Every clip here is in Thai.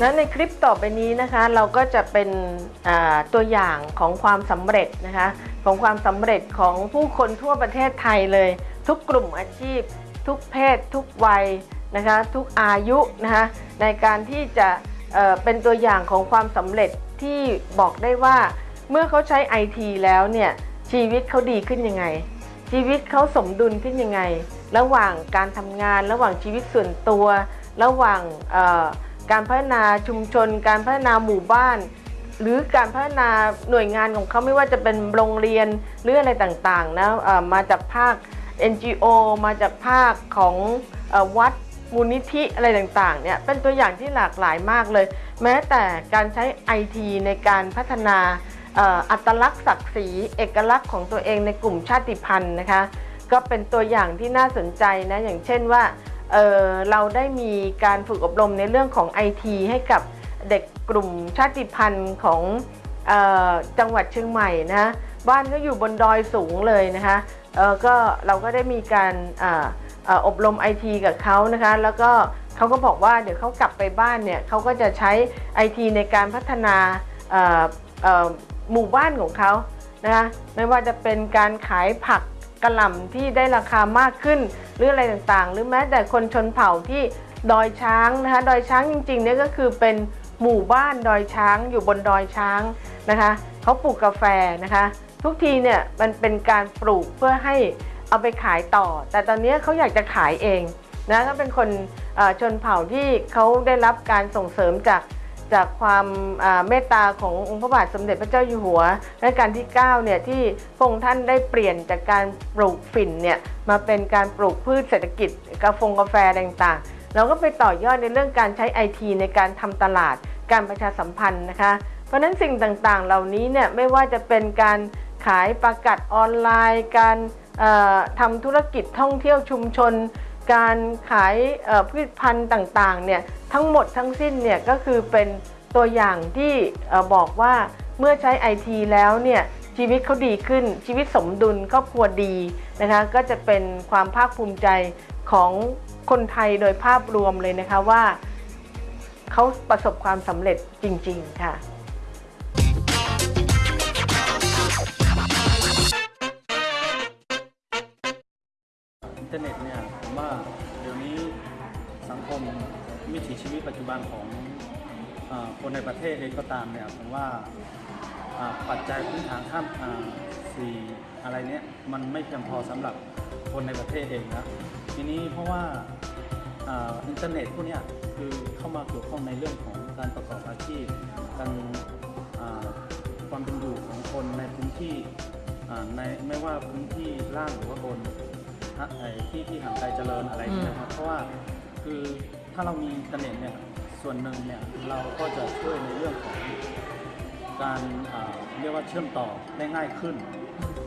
แล้วในคลิปต่อไปนี้นะคะเราก็จะเป็นตัวอย่างของความสำเร็จนะคะของความสำเร็จของผู้คนทั่วประเทศไทยเลย ทุกกลุ่มอาชีพ ทุกเพศ ทุกวัยนะคะทุกอายุนะคะในการที่จะเเป็นตัวอย่างของความสำเร็จที่บอกได้ว่าเมื่อเขาใช้ไอทีแล้วเนี่ยชีวิตเขาดีขึ้นยังไง ชีวิตเขาสมดุลขึ้นยังไง ระหว่างการทำงาน ระหว่างชีวิตส่วนตัว ระหว่างเการพัฒนาชุมชน การพัฒนาหมู่บ้าน หรือการพัฒนาหน่วยงานของเขาไม่ว่าจะเป็นโรงเรียนหรืออะไรต่างๆนะเอ่อมาจากภาค NGO มาจากภาคของอวัดมูลนิธิอะไรต่างๆเนี่ยเป็นตัวอย่างที่หลากหลายมากเลย แม้แต่การใช้ IT ในการพัฒนาอัตลักษณ์ศักดิ์ศรีเอกลักษณ์ของตัวเองในกลุ่มชาติพันธุ์นะคะ ก็เป็นตัวอย่างที่น่าสนใจนะอย่างเช่นว่า เเราได้มีการฝึกอบรมในเรื่องของ IT ให้กับเด็กกลุ่มชาติพันธุ์ของออจังหวัดเชียงใหม่นะบ้านก็อยู่บนดอยสูงเลยนะคะก็เราก็ได้มีการอ่าเอ่ออบรม IT กับเขานะคะแล้วก็เขาก็บอกว่าเดี๋ยวเขากลับไปบ้านเนี่ยเขาก็จะใช้ IT ในการพัฒนาหมู่บ้านของเขานะคะไม่ว่าจะเป็นการขายผัก กระหล่ำที่ได้ราคามากขึ้น หรืออะไรต่างๆ หรือแม้แต่คนชนเผ่าที่ดอยช้างนะคะดอยช้างจริงๆเนี่ยก็คือเป็นหมู่บ้านดอยช้างอยู่บนดอยช้างนะคะเขาปลูกกาแฟนะคะ ทุกทีเนี่ยมันเป็นการปลูกเพื่อให้เอาไปขายต่อ แต่ตอนนี้เขาอยากจะขายเองนะก็เป็นคนชนเผ่าที่เขาได้รับการส่งเสริมจาก จากความเมตตาขององค์พระบาทสมเด็จพระเจ้าอยู่หัวรัชกาลที่9เนี่ยที่พระองค์ท่านได้เปลี่ยนจากการปลูกฝิ่นเนี่ยมาเป็นการปลูกพืชเศรษฐกิจกาแฟกาแฟต่างๆ เราก็ไปต่อยอดในเรื่องการใช้ไอทีในการทำตลาด การประชาสัมพันธ์นะคะ เพราะฉะนั้นสิ่งต่างๆ เหล่านี้เนี่ยไม่ว่าจะเป็นการขายประกาศออนไลน์ การทำธุรกิจท่องเที่ยวชุมชน การขายพืชพันธุ์ต่างๆเนี่ยทั้งหมดทั้งสิ้นเนี่ยก็คือเป็นตัวอย่างที่บอกว่าเมื่อใช้ไอทีแล้วเนี่ยชีวิตเขาดีขึ้นชีวิตสมดุลครอบครัวดีนะคะก็จะเป็นความภาคภูมิใจของคนไทยโดยภาพรวมเลยนะคะว่าเขาประสบความสำเร็จจริง ๆ ค่ะ เทอร์เน็ตเนี่ยผมว่าเดี๋ยวนี้สังคมวิถีชีวิตปัจจุบันของอคนในประเทศเองก็ตามเนี่ยผมว่าปัจจัยพื้นฐานข้ามอ่าสี่อะไรเนี้ยมันไม่เพียงพอสำหรับคนในประเทศเองนะทีนี้เพราะว่าอินเทอร์เน็ตพวกเนี้ยคือเข้ามาเกี่ยวข้องในเรื่องของการประกอบอาชีพการความเป็นอยู่ของคนในพื้นที่ในไม่ว่าพื้นที่ล่างหรือว่าบน ไอ้ที่ที่ห่างไกลเจริญอะไรอย่างเงี้ยนะครับเพราะว่าคือถ้าเรามีอินเทอร์เน็ตเนี่ยส่วนหนึ่งเนี่ยเราก็จะช่วยในเรื่องของการอ่าเรียกว่าเชื่อมต่อได้ง่ายขึ้น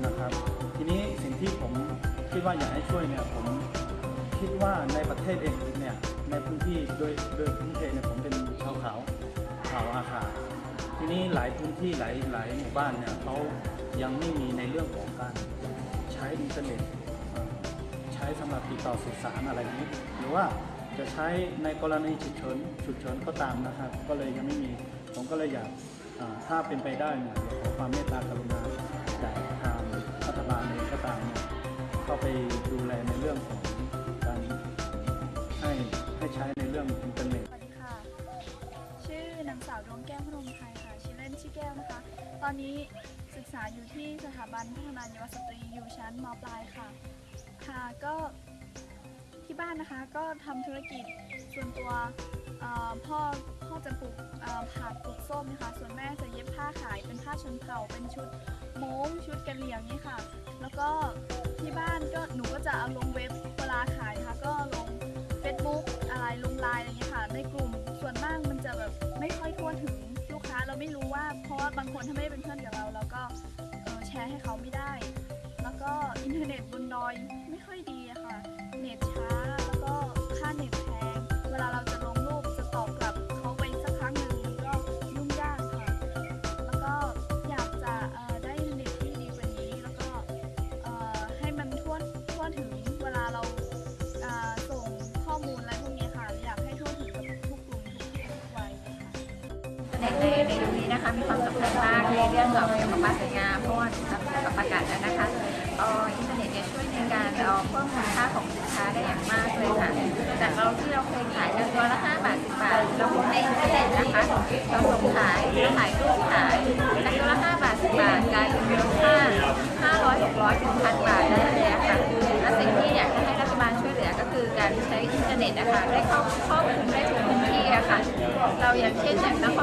นะครับ ทีนี้สิ่งที่ผมคิดว่าอยากให้ช่วยเนี่ยผมคิดว่าในประเทศเองเนี่ยในพื้นที่โดยโดยพื้นเพเนี่ยผมเป็นชาวเขาเขาอาคาทีนี้หลายพื้นที่หลายหลายหมู่บ้านเนี่ยเขายังไม่มีในเรื่องของการใช้อินเทอร์เน็ต ช้สำหรับติดต่อสื่อสารอะไรนี้ หรือว่าจะใช้ในกรณีฉุกเฉินฉุกเฉินก็ตามนะครับ ก็เลยยังไม่มี ผมก็เลยอยากถ้าเป็นไปได้เนี่ยอยากขอความเมตตากรุณาจากทางรัฐบาลเองก็ตามเนี่ยเข้าไปดูแลในเรื่องของการให้ให้ใช้ในเรื่องอินเทอร์เน็ตสวัสดีค่ะชื่อนางสาวดวงแก้วพนมไทยค่ะชื่อเล่นชื่อแก้วนะคะ ตอนนี้ศึกษาอยู่ที่สถาบันพัฒนาเยาวสตรีอยู่ชั้นมปลายค่ะ ค่ะก็ที่บ้านนะคะก็ทำธุรกิจส่วนตัวพ่อพ่อจะปลูกผักปลูกส้มนะคะส่วนแม่จะเย็บผ้าขายเป็นผ้าชนเผ่าเป็นชุดโม้งชุดกระเหรี่ยงนี่ค่ะ แล้วก็ที่บ้านก็หนูก็จะเอาลงเว็บเวลาขายนะคะก็ลง Facebook อะไรลงไลน์อะไรเงี้ยค่ะ ในกลุ่มส่วนมากมันจะแบบไม่ค่อยทั่วถึงลูกค้าเราไม่รู้ว่า เพราะว่าบางคนถ้าไม่ได้เป็นเพื่อนกับเราเราก็แชร์ให้เขาไม่ได้ เน็ตในในยุคนี้นะคะมีความสำคัญมากในเรื่องของเกี่ยวกับการสวยงามเพราะว่ากับประกาศแล้วนะคะอินเทอร์เน็ตเนี่ยช่วยในการเพิ่มมูลค่าของสินค้าได้อย่างมากเลยค่ะจากเราที่เราเคยขายกันตัวละ5บาท10บาทเราพบในอินเทอร์เน็ตนะคะเราส่งขายเราขายรูปขายจากตัวละ5บาท10บาทกลายเป็นมูลค่า500 600ถึงพันบาทได้เลยค่ะและสิ่งที่อยากจะให้รัฐบาลช่วยเหลือก็คือการใช้อินเทอร์เน็ตนะคะได้เข้าครอบคลุมได้ทุกพื้นที่อะค่ะเราอย่างเช่นอย่างนคร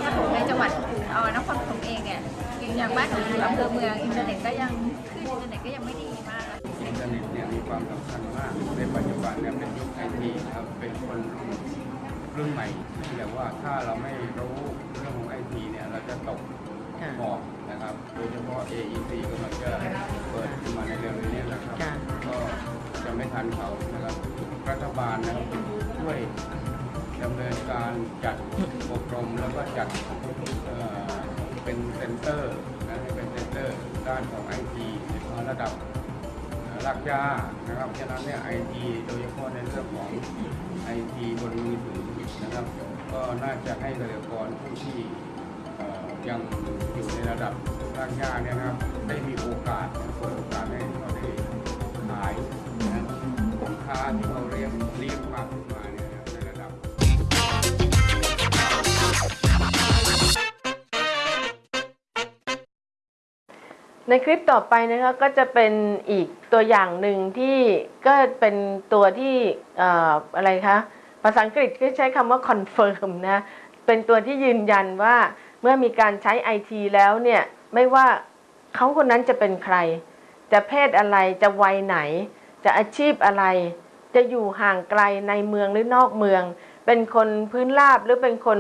อย่างบ้านหนูอยู่อำเภอเมืองอินเทอร์เน็ตก็ยังขึ้นอินเทอร์เน็ตก็ยังไม่ดีมากอะอินเทอร์เน็ตเนี่ยมีความสำคัญมากในปัจจุบันเนี่ยเป็นยุคไอทีครับเป็นคนรุ่นรุ่นใหม่ที่แบบว่าถ้าเราไม่รู้เรื่องของไอทีเนี่ยเราจะตกขอบนะครับโดยเฉพาะ AEC ก็มันจะเปิดขึ้นมาในเร็วนี้นะครับก็จะไม่ทันเขานะครับรัฐบาลนะครับช่วยดำเนินการจัดอบรมแล้วก็จัด เป็น center นะให้เป็น center ด้านของไอทีระดับรากหญ้านะครับฉะนั้นเนี่ยไอทีโดยเฉพาะในเรื่องของไอทีบนมือถือนะครับ ก็น่าจะให้เกษตรกรผู้ที่ยังอยู่ในระดับรากหญ้าเนี่ยนะครับ ได้มีโอกาสเปิดโอกาสให้เขาได้ขายนะสินค้าที่เขา ในคลิปต่อไปนะคะก็จะเป็นอีกตัวอย่างหนึ่งที่ก็เป็นตัวที่ออะไรคะภาษาอังกฤษก็ใช้คำว่า confirm นะเป็นตัวที่ยืนยันว่าเมื่อมีการใช้ IT แล้วเนี่ยไม่ว่าเขาคนนั้นจะเป็นใคร จะเพศอะไรจะวัยไหน จะอาชีพอะไร จะอยู่ห่างไกลในเมืองหรือนอกเมือง เป็นคนพื้นราบหรือเป็นคน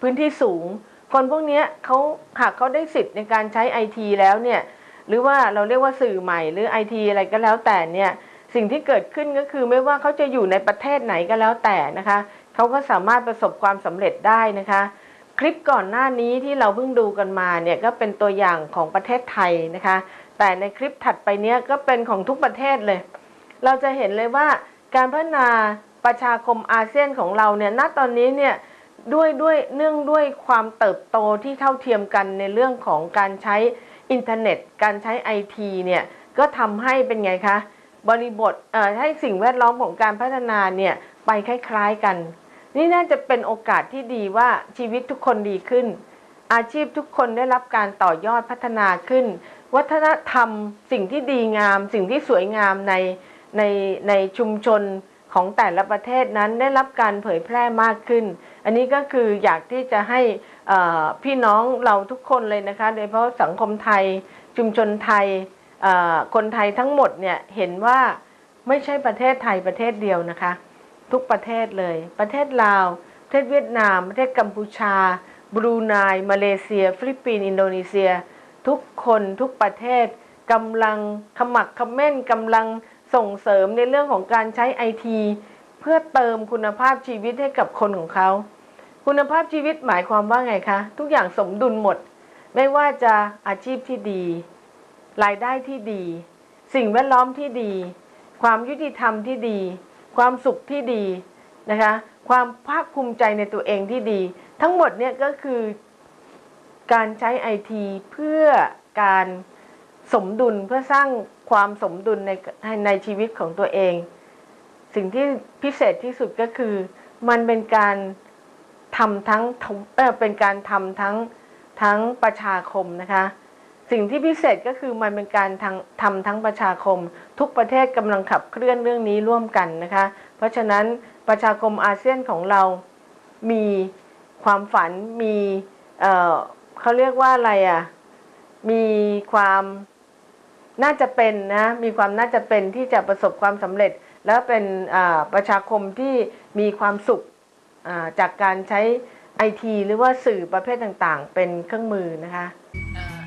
พื้นที่สูง คนพวกนี้เขาหากเขาได้สิทธิ์ในการใช้ไอทีแล้วเนี่ยหรือว่าเราเรียกว่าสื่อใหม่หรือไอทีอะไรก็แล้วแต่เนี่ยสิ่งที่เกิดขึ้นก็คือไม่ว่าเขาจะอยู่ในประเทศไหนก็แล้วแต่นะคะเขาก็สามารถประสบความสำเร็จได้นะคะ คลิปก่อนหน้านี้ที่เราเพิ่งดูกันมาเนี่ยก็เป็นตัวอย่างของประเทศไทยนะคะ แต่ในคลิปถัดไปเนี้ยก็เป็นของทุกประเทศเลย เราจะเห็นเลยว่าการพัฒนาประชาคมอาเซียนของเราเนี่ยณตอนนี้เนี่ย ด้วยด้วยเนื่องด้วยความเติบโตที่เท่าเทียมกันในเรื่องของการใช้อินเทอร์เน็ต การใช้ไอทีเนี่ยก็ทำให้เป็นไงคะบริบทเอ่อให้สิ่งแวดล้อมของการพัฒนาเนี่ยไปคล้ายๆกัน นี่น่าจะเป็นโอกาสที่ดีว่าชีวิตทุกคนดีขึ้น อาชีพทุกคนได้รับการต่อยอดพัฒนาขึ้น วัฒนธรรมสิ่งที่ดีงาม สิ่งที่สวยงามในในในชุมชนของแต่ละประเทศนั้นได้รับการเผยแพร่มากขึ้น อันนี้ก็คืออยากที่จะให้พี่น้องเราทุกคนเลยนะคะ โดยเฉพาะสังคมไทยชุมชนไทยคนไทยทั้งหมดเนี่ยเห็นว่าไม่ใช่ประเทศไทยประเทศเดียวนะคะ ทุกประเทศเลย ประเทศลาว ประเทศเวียดนาม ประเทศกัมพูชา บรูไนมาเลเซีย ฟิลิปปินส์อินโดนีเซีย ทุกคนทุกประเทศกำลังขะมักเขม้นกำลังส่งเสริมในเรื่องของการใช้ไอที เพื่อเติมคุณภาพชีวิตให้กับคนของเขา คุณภาพชีวิตหมายความว่าไงคะ ทุกอย่างสมดุลหมด ไม่ว่าจะอาชีพที่ดี รายได้ที่ดี สิ่งแวดล้อมที่ดี ความยุติธรรมที่ดี ความสุขที่ดีนะคะ ความภาคภูมิใจในตัวเองที่ดี ทั้งหมดเนี่ยก็คือการใช้ไอทีเพื่อการสมดุลเพื่อสร้างความสมดุลในในชีวิตของตัวเอง สิ่งที่พิเศษที่สุดก็คือ มันเป็นการทำทั้งเออเป็นการทำทั้งทั้งประชาคมนะคะ สิ่งที่พิเศษก็คือมันเป็นการทางทำทั้งประชาคม ทุกประเทศกำลังขับเคลื่อนเรื่องนี้ร่วมกันนะคะ เพราะฉะนั้นประชาคมอาเซียนของเรามีความฝันมีเเขาเรียกว่าอะไรอะมีความน่าจะเป็นนะมีความน่าจะเป็นที่จะประสบความสำเร็จ แล้วเป็นอ่าประชาคมที่มีความสุขอ่าจากการใช้ไอทีหรือว่าสื่อประเภทต่างๆ เป็นเครื่องมือนะคะ uh,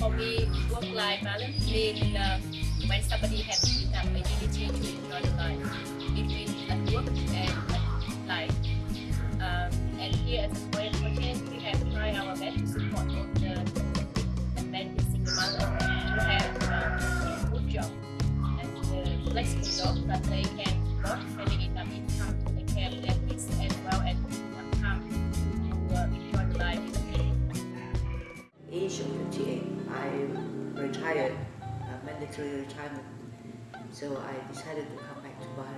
for me, work-life balance mean uh, when somebody has enough ability to enjoy the life between at work and at life. Um, and here at uh, job that they can work having enough income to take care of their kids as well as time to uh, enjoy age of 58. I retired, uh, mandatory retirement. So I decided to come back to Bali,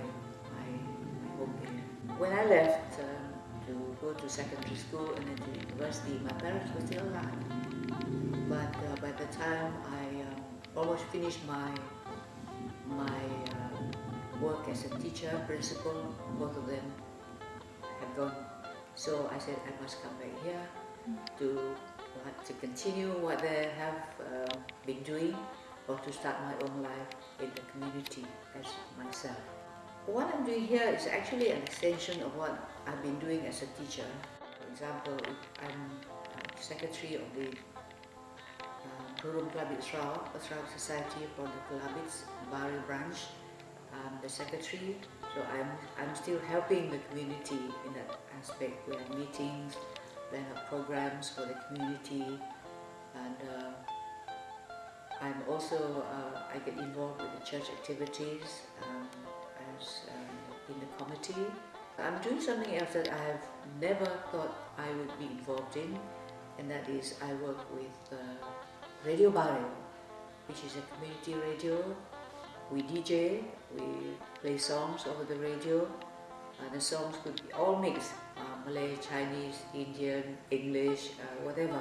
my, home. When I left um, to go to secondary school and then to university, my parents were still alive. But uh, by the time I um, almost finished my my uh, work as a teacher, principal, both of them have gone. So I said I must come back here to to continue what they have uh, been doing or to start my own life in the community as myself. What I'm doing here is actually an extension of what I've been doing as a teacher. For example, I'm uh, secretary of the uh, Sarawak, a Sarawak Society for the Kelabits, Bari branch. I'm the secretary, so I'm, I'm still helping the community in that aspect. We have meetings, we have programs for the community, and uh, I'm also, uh, I get involved with the church activities um, as um, in the committee. I'm doing something else that I have never thought I would be involved in, and that is I work with uh, Radio Barrio, which is a community radio. We DJ, we play songs over the radio, and the songs could be all mixed, uh, Malay, Chinese, Indian, English, uh, whatever.